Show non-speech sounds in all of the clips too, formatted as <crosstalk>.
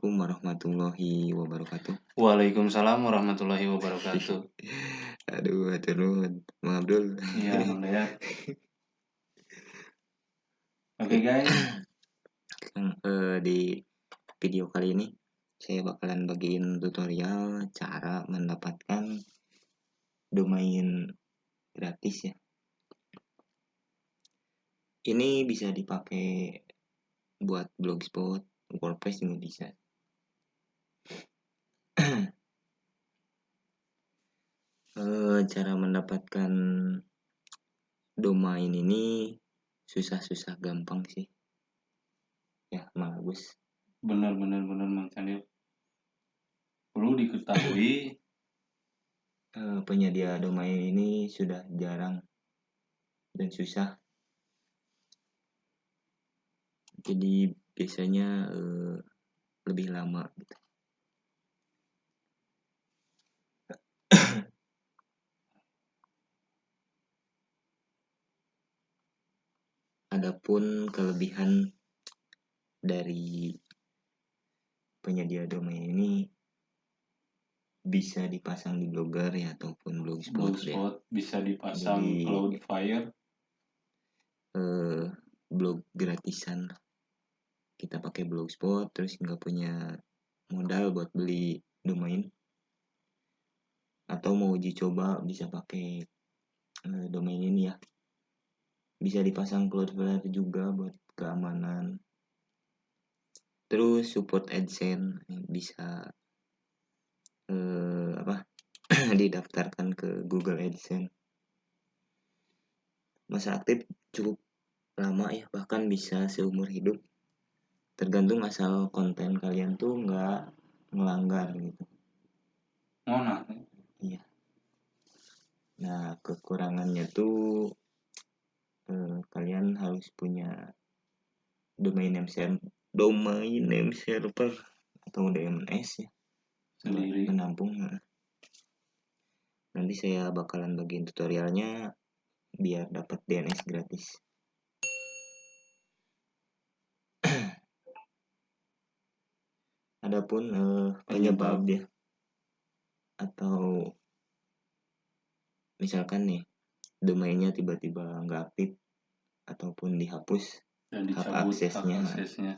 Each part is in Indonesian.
Assalamualaikum warahmatullahi wabarakatuh. Waalaikumsalam warahmatullahi wabarakatuh. <laughs> Aduh, hatur nuhun, Mang Abdul. Iya, Dayat. <laughs> Oke guys, Yang, eh, di video kali ini saya bakalan bagiin tutorial cara mendapatkan domain gratis ya. Ini bisa dipakai buat blogspot, WordPress juga bisa. Eh, cara mendapatkan domain ini susah-susah gampang sih. Ya, Mang Agus. benar benar benar Mang Candil. Perlu diketahui <coughs> Eh, penyedia domain ini sudah jarang dan susah. Jadi biasanya eh, lebih lama gitu. Adapun kelebihan dari penyedia domain ini bisa dipasang di blogger ya ataupun blogspot, ya. blogspot bisa dipasang Jadi- Cloudflare. eh, blog gratisan kita pakai blogspot terus nggak punya modal buat beli domain atau mau uji coba bisa pakai eh, domain ini ya bisa dipasang Cloudflare juga buat keamanan. Terus support AdSense bisa eh, apa <clears throat> didaftarkan ke Google AdSense. Masa aktif cukup lama ya bahkan bisa seumur hidup. Tergantung asal konten kalian tuh nggak melanggar gitu. Oh, nah, nah kekurangannya tuh eh, kalian harus punya domain name server domain name server atau DNS ya. Sendiri. menampung nanti saya bakalan bagiin tutorialnya biar dapat DNS gratis. Adapun eh, penyebab ya. Atau misalkan nih domainnya tiba-tiba nggak aktif ataupun dihapus dan hak dicabut hak aksesnya. aksesnya.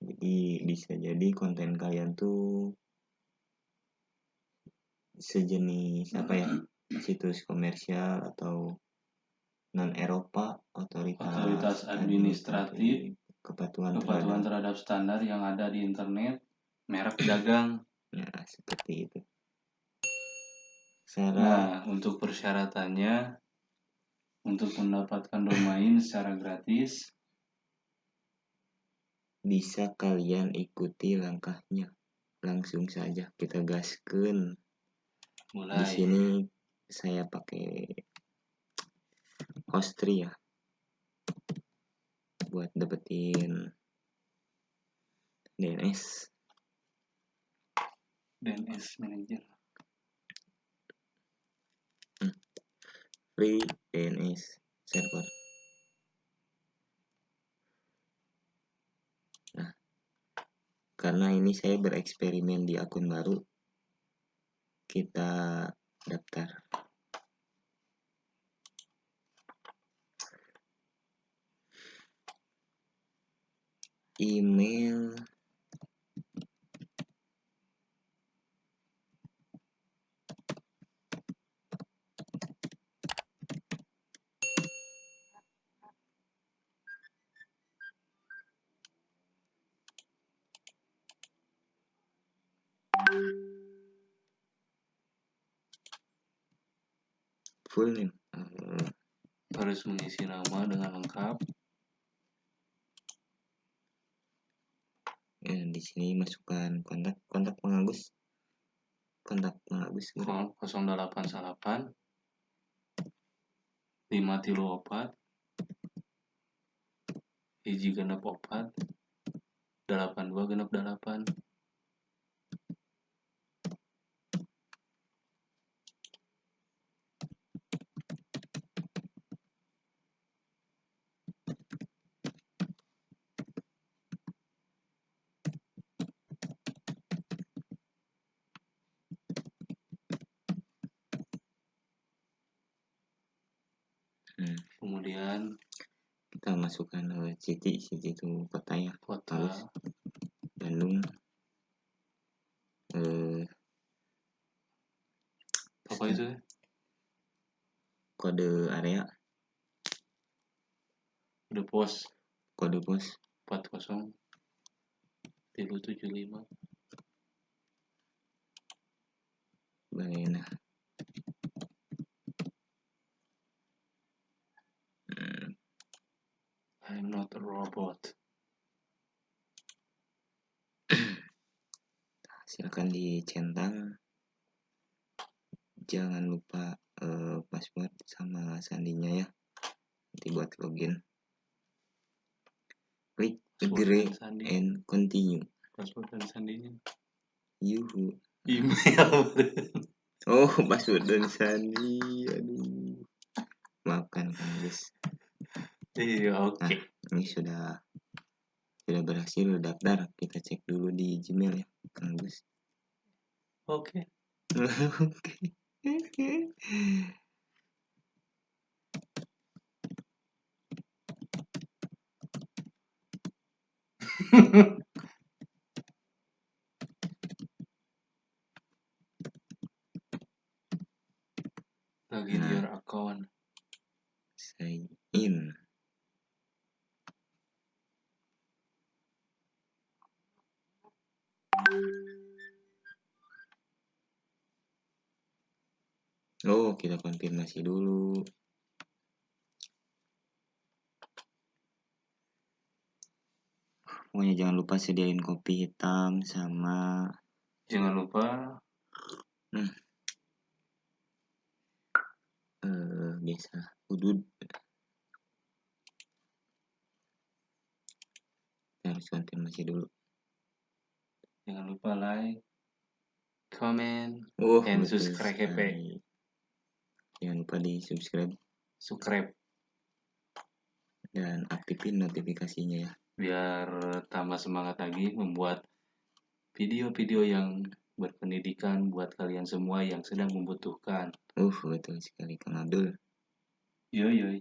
jadi bisa jadi konten kalian tuh sejenis apa ya <clears throat> situs komersial atau non Eropa otoritas, Otoritas administratif, kepatuhan, Kepatuhan terhadap terhadap standar yang ada di internet, merek dagang. ya seperti itu cara Nah, untuk persyaratannya untuk mendapatkan domain secara gratis? Bisa kalian ikuti langkahnya. Langsung saja kita gaskan. Di mulai. sini saya pakai Hostri ya. Buat dapetin DNS DNS manager. Free DNS server. Nah karena ini saya bereksperimen di akun baru kita daftar. Email full name Eh, Harus mengisi nama dengan lengkap. ya, di sini masukkan kontak kontak pengagus kontak pengagus gitu. 088 5 tilu opat. Hiji genep opat. 82 genep 8 kemudian kita masukkan uh, city city itu kota ya kota Terus? Bandung eh apa itu? Kode area. Udah pos. Kode pos. 40 tilu tujuh lima Balena Hmm, I'm not a robot. <clears throat> Silakan dicentang. Jangan lupa eh, password sama sandinya ya. Nanti buat login. Klik agree and continue. Password dan sandinya. Yuhu. Email. <laughs> Oh password dan sandi. Aduh. Maafkan kang Gus iya oke. Ini sudah sudah berhasil daftar. Kita cek dulu di Gmail ya kang Gus. Oke. Oke login Nah. your account. Sign in Oh, kita konfirmasi dulu. Pokoknya jangan lupa sediain kopi hitam sama jangan lupa eh biasa udud. Kita harus konfirmasi dulu. jangan lupa like comment Oh, And subscribe. Jangan lupa di subscribe subscribe dan aktifin notifikasinya ya. biar tambah semangat lagi membuat video-video yang berpendidikan buat kalian semua yang sedang membutuhkan. Uh, betul sekali Kang Abdul. Yo yo.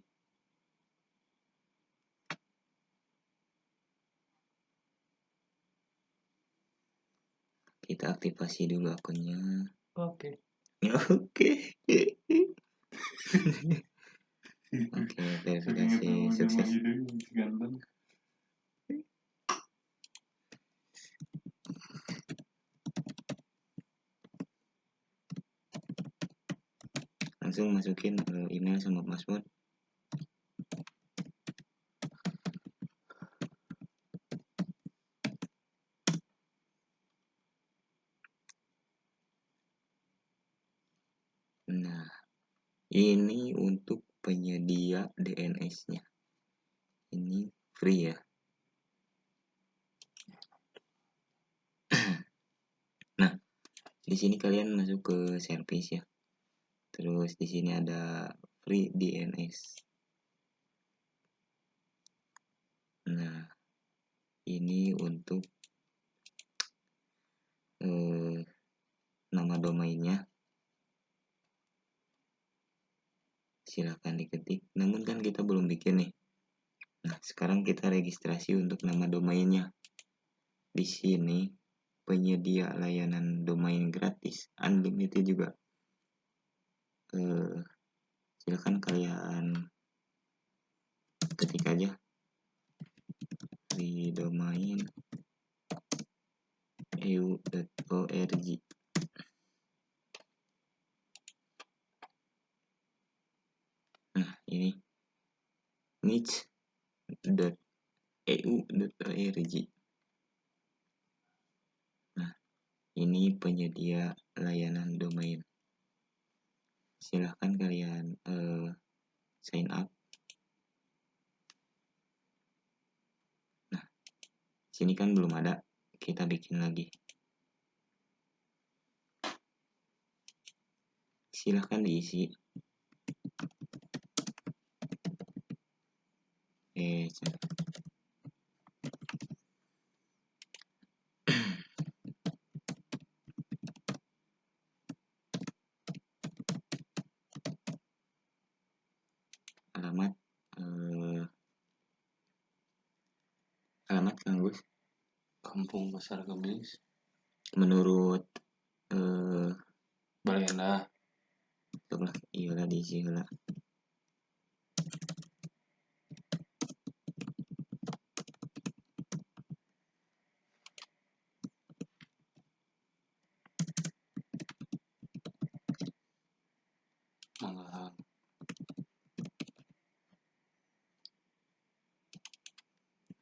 Kita aktifasi dulu akunnya. Oke. <laughs> Oke. Oke, verifikasi <laughs> sukses. Ganteng. Langsung masukin eh, email sama password. Nah, ini untuk penyedia DNS-nya. Ini free ya. nah, di sini kalian masuk ke service ya. Terus di sini ada free DNS. Nah, ini untuk eh, nama domainnya. Silahkan diketik. Namun kan kita belum bikin nih. Nah, sekarang kita registrasi untuk nama domainnya. Di sini penyedia layanan domain gratis, unlimited juga. Eh, silakan kalian ketik aja di domain eu.org nah ini niche.eu.org nah ini penyedia layanan domain. Silahkan kalian eh, sign up. Nah sini kan belum ada. Kita bikin lagi. Silahkan diisi. Eh alamat Kampung Pasar Kemis. menurut eh Balenda. coba iya lah diisi lah Manggahang.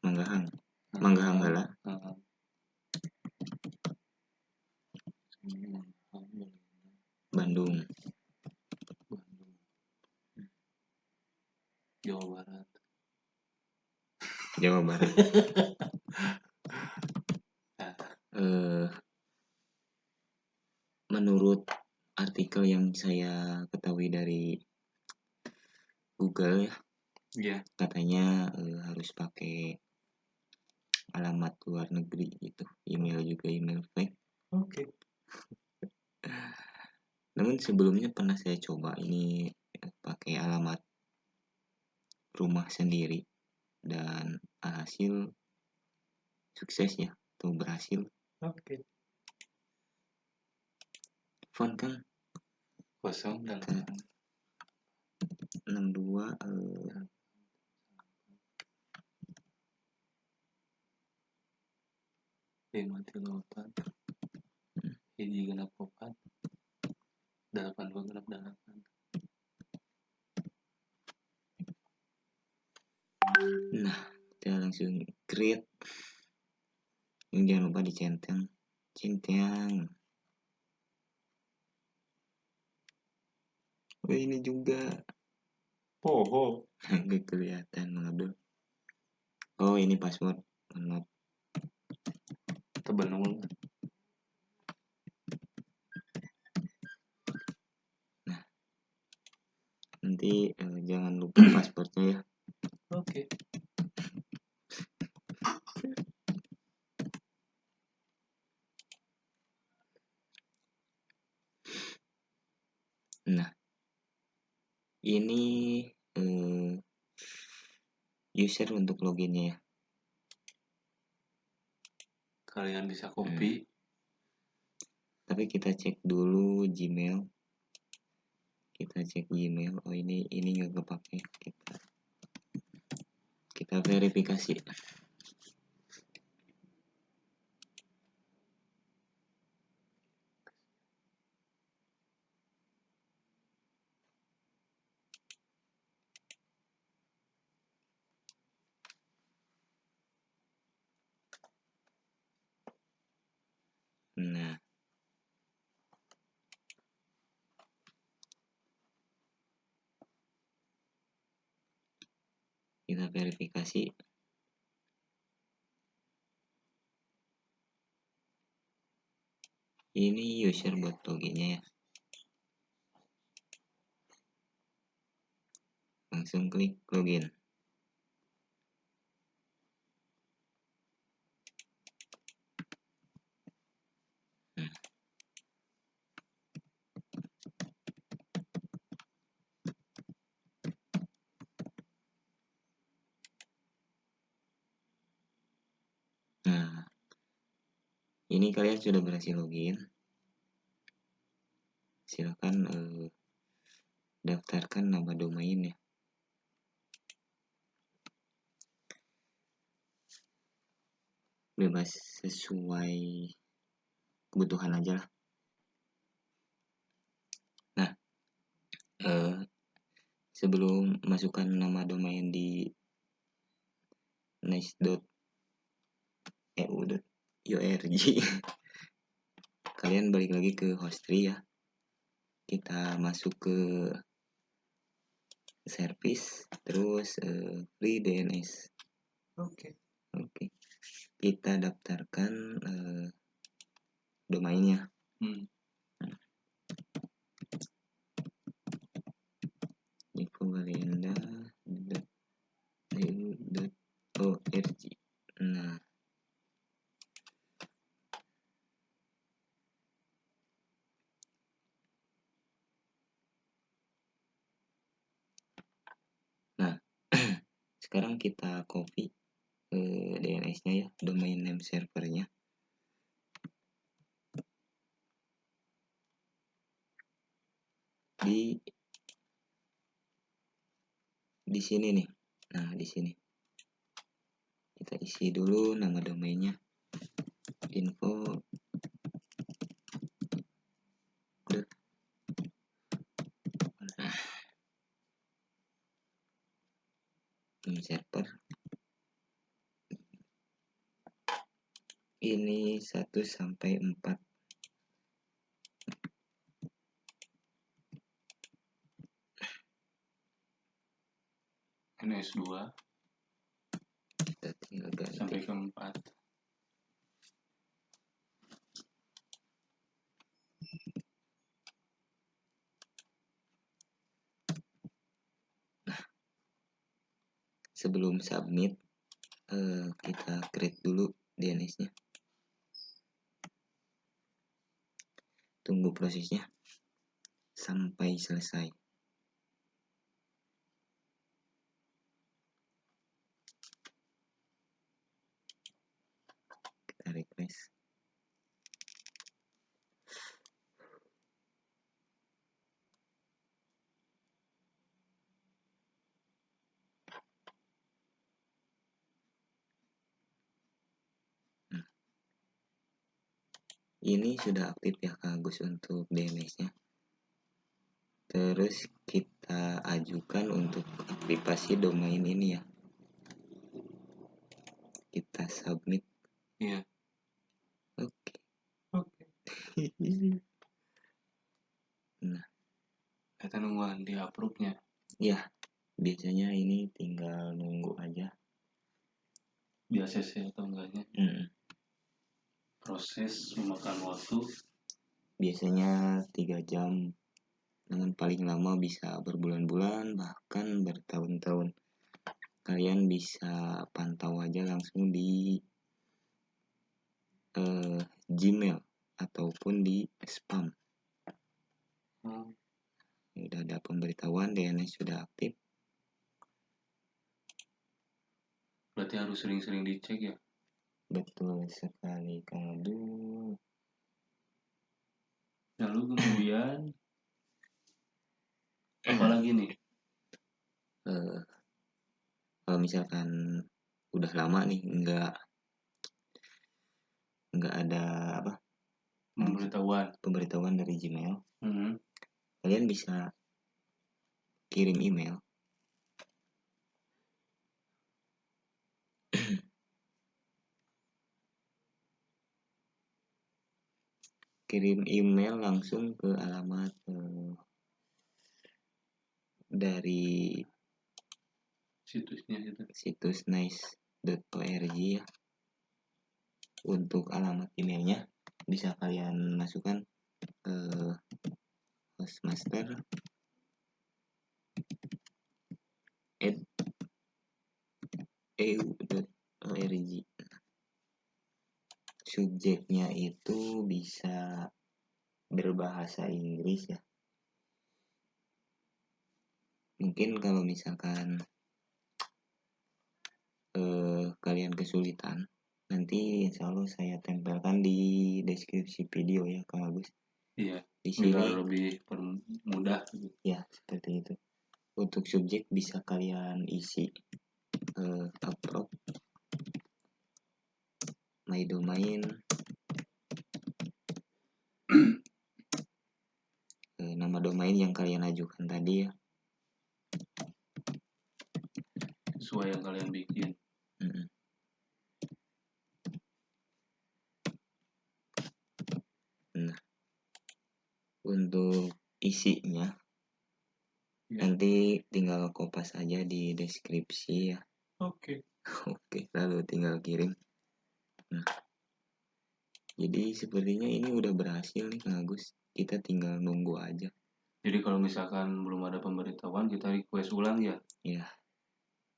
Manggahang Manggahang heula Heeh. Manggahang, Bandung Bandung. Jawa Barat. <laughs> Eh menurut artikel yang saya ketahui dari Google ya Iya. katanya eh, harus pakai alamat luar negeri gitu email juga email fake Oke. <laughs> namun sebelumnya pernah saya coba ini eh, pakai alamat rumah sendiri dan hasil sukses ya atau berhasil. Oke. font kan Kosong delapan 62 eh, lima tiga empat. Hiji genap opat delapan dua genap delapan. Nah, kita langsung create. Ini jangan lupa dicentang. Centang. Oh, ini juga. oh oh <laughs> Nggak kelihatan, Mang Abdul. Oh, ini password. Maaf. tebenung Nanti eh, jangan lupa passwordnya ya. oke Nah, ini eh, user untuk loginnya ya. kalian bisa copy Tapi kita cek dulu Gmail. Kita cek Gmail. Oh ini ini nggak kepake. Kita kita verifikasi. Nah, kita verifikasi. Ini user buat loginnya ya. Langsung klik login. Hmm. Nah, ini kalian sudah berhasil login. Silakan eh, daftarkan nama domain ya. Bebas sesuai kebutuhan aja lah. Nah, eh, sebelum masukkan nama domain di nice.eu.org <laughs> kalian balik lagi ke hostry ya. Kita masuk ke service terus eh, free DNS oke. Oke. Kita daftarkan eh, domainnya. Hmm. infobalenda.eu.org nah Nah, sekarang kita copy eh, DNS-nya ya, domain name servernya. Di di sini nih. Nah, di sini. Kita isi dulu nama domainnya. Info name server ini 1 sampai 4 NS2 kita tinggal ganti sampai ke 4 sebelum submit eh, kita create dulu DNS-nya tunggu prosesnya sampai selesai kita refresh Hmm. Ini sudah aktif ya Kak Agus untuk DNS-nya terus kita ajukan untuk aktivasi domain ini ya. Kita submit. Iya. Oke. Oke. <laughs> Nah. Kita nungguan di approve nya ya biasanya ini tinggal nunggu aja. Di ACC atau enggaknya. Mm, proses memakan waktu? Biasanya tiga jam. Namun paling lama bisa berbulan-bulan bahkan bertahun-tahun. Kalian bisa pantau aja langsung di eh, Gmail ataupun di spam. Hmm, udah ada pemberitahuan DNS sudah aktif. Berarti harus sering-sering dicek ya betul sekali Kang Abdul. Lalu kemudian apalagi nih? Eh, kalau misalkan udah lama nih nggak nggak ada apa pemberitahuan. pemberitahuan dari Gmail hmm. kalian bisa kirim email kirim email langsung ke alamat eh, dari situsnya gitu situs nice.org ya. Untuk alamat emailnya bisa kalian masukkan ke hostmaster at eu.org subjeknya itu bisa berbahasa Inggris ya. Mungkin kalau misalkan eh, kalian kesulitan nanti insya Allah saya tempelkan di deskripsi video ya Kang Agus. Iya di biar sini lebih gitu. ya seperti itu. Untuk subjek bisa kalian isi eh, upload my domain <clears throat> eh, nama domain yang kalian ajukan tadi ya sesuai yang kalian bikin. Nah, untuk isinya Ya. nanti tinggal kopas aja di deskripsi ya. oke <laughs> Oke, lalu tinggal kirim. Nah, jadi sepertinya ini udah berhasil nih Kang Agus. Kita tinggal nunggu aja. jadi kalau misalkan belum ada pemberitahuan kita request ulang ya Ya,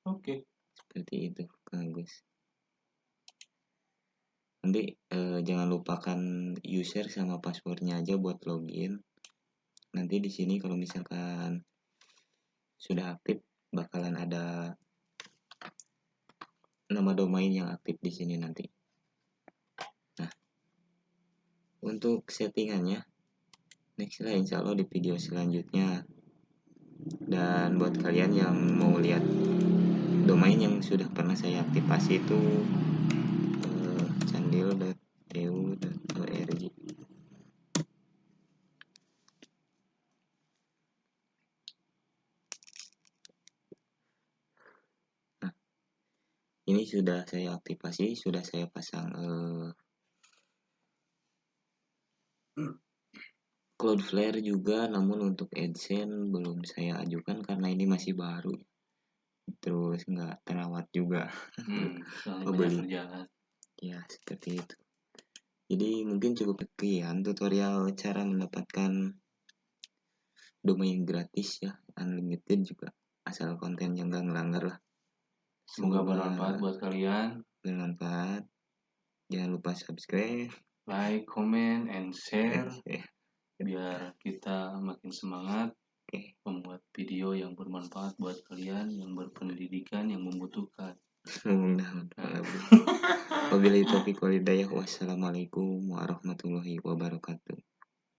oke seperti itu Kang Agus. Nanti eh, jangan lupakan user sama passwordnya aja buat login. Nanti di sini kalau misalkan sudah aktif bakalan ada nama domain yang aktif di sini nanti. Nah, untuk settingannya, next lah insya Allah di video selanjutnya. Dan buat kalian yang mau lihat domain yang sudah pernah saya aktifasi itu uh, candil.eu.org nah ini sudah saya aktifasi sudah saya pasang uh, Cloudflare juga namun untuk AdSense belum saya ajukan karena ini masih baru. Terus nggak terawat juga. Hmm, <laughs> Oh, beli. ya seperti itu. Jadi mungkin cukup sekian tutorial cara mendapatkan domain gratis ya unlimited juga asal kontennya nggak ngelanggar lah. Semoga bermanfaat buat kalian. bermanfaat. Jangan lupa subscribe. Like, comment, and share. Eh, biar kita makin semangat Oke. membuat video yang bermanfaat buat kalian yang berpendidikan yang membutuhkan. <laughs> wabillahi taufiq walhidayah wassalamualaikum warahmatullahi wabarakatuh